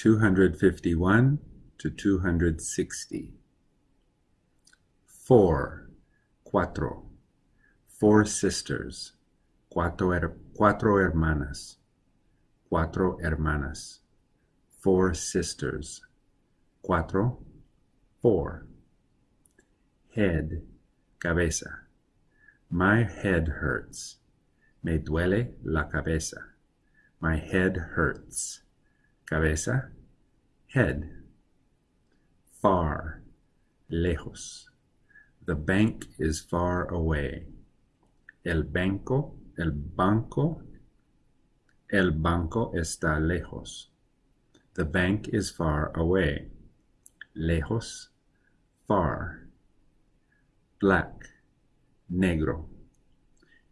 251 to 260. Four, cuatro, four sisters, cuatro, her, cuatro hermanas, cuatro hermanas, four sisters, cuatro, four. Head, cabeza. My head hurts. Me duele la cabeza. My head hurts. Cabeza, head. Far, lejos. The bank is far away. El banco, el banco, el banco está lejos. The bank is far away. Lejos, far. Black, negro.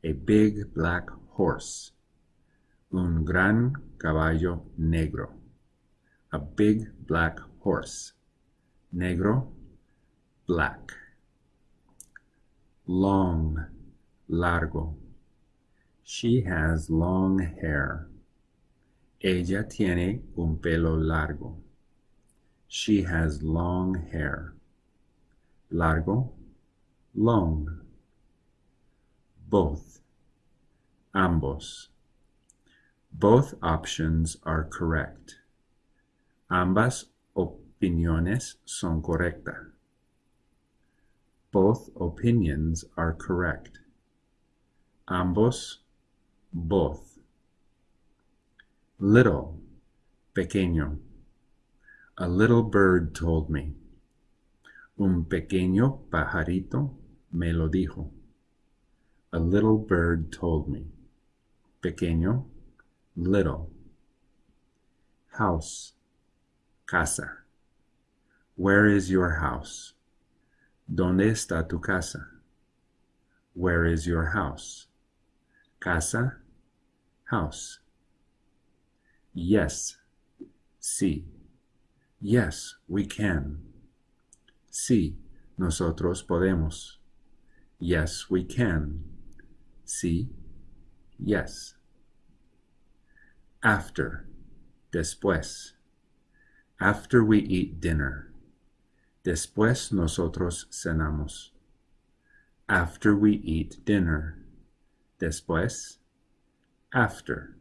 A big black horse. Un gran caballo negro a big black horse. Negro, black. Long, largo. She has long hair. Ella tiene un pelo largo. She has long hair. Largo, long. Both, ambos. Both options are correct. Ambas opiniones son correctas. Both opinions are correct. Ambos, both. Little, pequeño. A little bird told me. Un pequeño pajarito me lo dijo. A little bird told me. Pequeño, little. House, casa. Where is your house? ¿Dónde está tu casa? Where is your house? Casa, house. Yes, sí. Yes, we can. Sí, nosotros podemos. Yes, we can. Sí, yes. After, después. After we eat dinner. Después nosotros cenamos. After we eat dinner. Después. After.